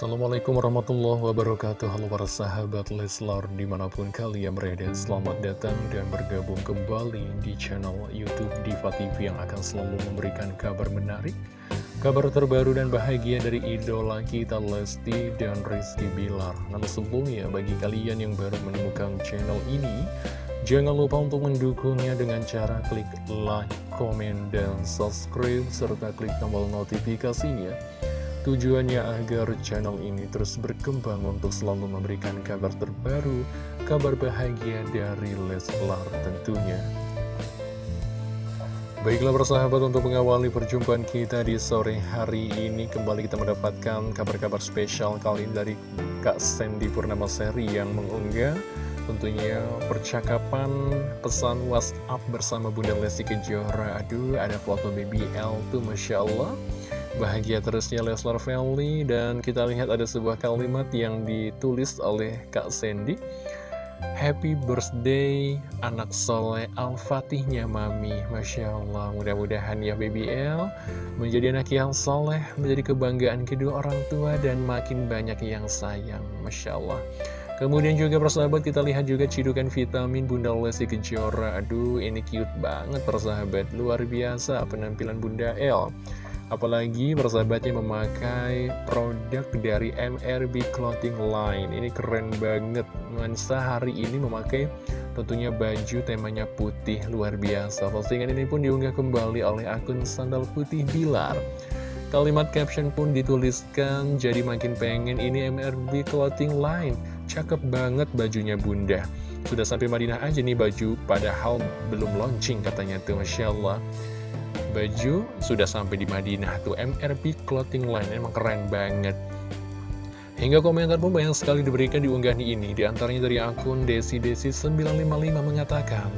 Assalamualaikum warahmatullahi wabarakatuh. Halo para sahabat Leslar di mana pun kalian berada Selamat datang dan bergabung kembali di channel Youtube Diva TV Yang akan selalu memberikan kabar menarik Kabar terbaru dan bahagia dari idola kita Lesti dan Rizky Bilar. Namun sebelumnya bagi kalian yang baru menemukan channel ini Jangan lupa untuk mendukungnya dengan cara klik like, komen, dan subscribe Serta klik tombol notifikasinya Tujuannya agar channel ini terus berkembang untuk selalu memberikan kabar terbaru, kabar bahagia dari Leslar tentunya. Baiklah persahabat untuk mengawali perjumpaan kita di sore hari ini Kembali kita mendapatkan kabar-kabar spesial kali ini dari Kak Sandy Purnama Seri yang mengunggah Tentunya percakapan pesan WhatsApp bersama Bunda Lesti Kejora Aduh ada foto BBL tuh Masya Allah Bahagia terusnya Leslar Family dan kita lihat ada sebuah kalimat yang ditulis oleh Kak Sandy. Happy birthday anak soleh Al-Fatihnya Mami. Masya Allah mudah-mudahan ya BBL Menjadi anak yang soleh Menjadi kebanggaan kedua orang tua Dan makin banyak yang sayang. Masya Allah. Kemudian juga persahabat kita lihat juga cidukan vitamin Bunda Lesti Kejora. Aduh ini cute banget persahabat. Luar biasa penampilan Bunda L Apalagi persahabatnya memakai produk dari MRB Clothing Line. Ini keren banget. Mansa hari ini memakai tentunya baju temanya putih luar biasa. Postingan ini pun diunggah kembali oleh akun Sandal Putih Bilar. Kalimat caption pun dituliskan Jadi makin pengen ini MRB Clothing Line. Cakep banget bajunya bunda. Sudah sampai Madinah aja nih baju Padahal belum launching katanya tuh Masya Allah baju sudah sampai di Madinah tuh MRP Clothing Line emang keren banget. Hingga komentar pun banyak sekali diberikan di unggahan ini. Di antaranya dari akun Desi-Desi955 mengatakan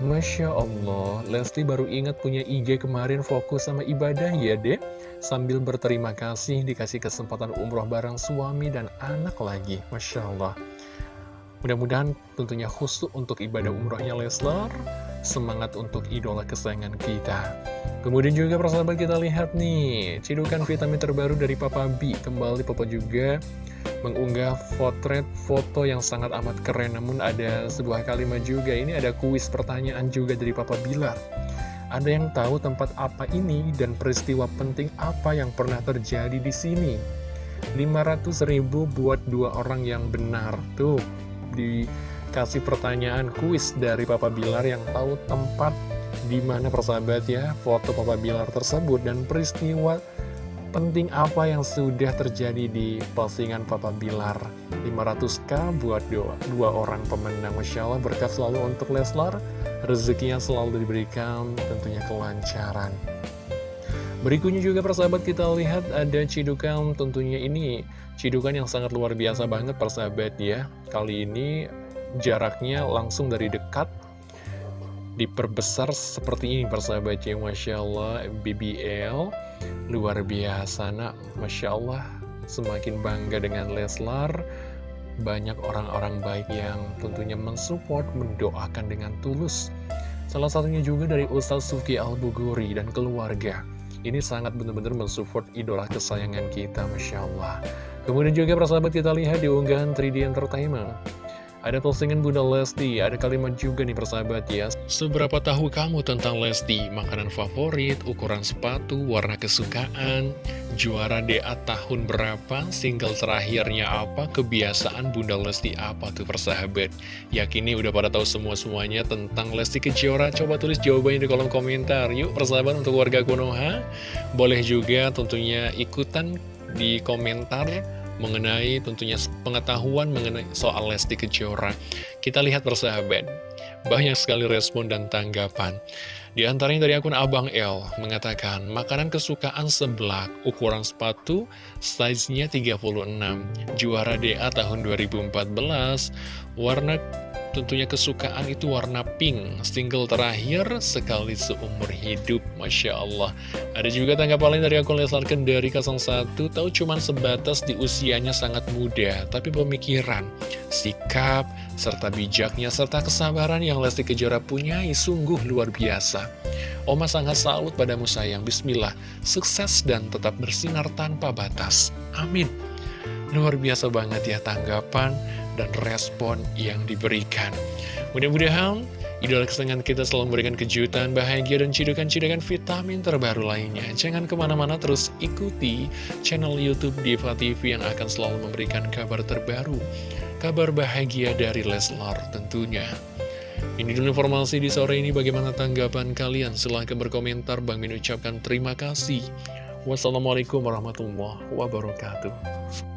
Masya Allah, Lesti baru ingat punya IG kemarin fokus sama ibadah ya dek. Sambil berterima kasih dikasih kesempatan umroh bareng suami dan anak lagi. Masya Allah. Mudah-mudahan tentunya khusus untuk ibadah umrohnya Leslar Semangat untuk idola kesayangan kita. Kemudian juga persahabat kita lihat nih Cidukan vitamin terbaru dari Papa B. Kembali Papa juga mengunggah potret foto yang sangat amat keren. Namun ada sebuah kalimat juga Ini ada kuis pertanyaan juga dari Papa Bilar. Ada yang tahu tempat apa ini dan peristiwa penting apa yang pernah terjadi di sini? 500 ribu buat dua orang yang benar. Tuh dikasih pertanyaan kuis dari Papa Bilar yang tahu tempat di mana persahabat ya foto Papa Bilar tersebut dan peristiwa penting apa yang sudah terjadi di postingan Papa Bilar. 500k buat dua, dua orang pemenang. Masya Allah berkat selalu untuk Leslar rezekinya selalu diberikan tentunya kelancaran. Berikutnya juga persahabat kita lihat ada cidukan tentunya ini. Cidukan yang sangat luar biasa banget persahabat ya. Kali ini jaraknya langsung dari dekat Diperbesar seperti ini persahabat ya Masya Allah BBL Luar biasa nak Masya Allah Semakin bangga dengan Leslar Banyak orang-orang baik yang tentunya mensupport Mendoakan dengan tulus Salah satunya juga dari Ustaz Suki Al-Buguri dan keluarga ini sangat benar-benar mensupport idola kesayangan kita, Masya Allah. Kemudian juga persahabat kita lihat di unggahan 3D Entertainment. Ada postingan Bunda Lesti, ada kalimat juga nih persahabat ya. Seberapa tahu kamu tentang Lesti? Makanan favorit, ukuran sepatu, warna kesukaan, juara DA tahun berapa, single terakhirnya apa, kebiasaan Bunda Lesti apa tuh persahabat? Yakin nih udah pada tahu semua-semuanya tentang Lesti Kejora? Coba tulis jawabannya di kolom komentar. Yuk persahabat untuk warga Konoha, boleh juga tentunya ikutan di komentar mengenai tentunya pengetahuan mengenai soal Lesti Kejora. Kita lihat persahabat, banyak sekali respon dan tanggapan. Di antaranya dari akun Abang L mengatakan, makanan kesukaan seblak, ukuran sepatu, size-nya 36, juara DA tahun 2014, warna tentunya kesukaan itu warna pink. Single terakhir sekali seumur hidup. Masya Allah. Ada juga tanggapan lain dari akun Leslar Kendari 01 Tahu cuman sebatas di usianya sangat muda Tapi pemikiran, sikap, serta bijaknya Serta kesabaran yang Lesti Kejora punyai sungguh luar biasa. Oma sangat salut padamu sayang. Bismillah. Sukses dan tetap bersinar tanpa batas. Amin. Luar biasa banget ya tanggapan dan respon yang diberikan. Mudah-mudahan idola kesenangan kita selalu memberikan kejutan, bahagia, dan cidukan-cidukan vitamin terbaru lainnya. Jangan ke mana-mana terus ikuti channel Youtube Diva TV yang akan selalu memberikan kabar terbaru. Kabar bahagia dari Leslar tentunya. Ini dulu informasi di sore ini bagaimana tanggapan kalian. Silahkan berkomentar. Bang Min ucapkan terima kasih. Wassalamualaikum warahmatullahi wabarakatuh.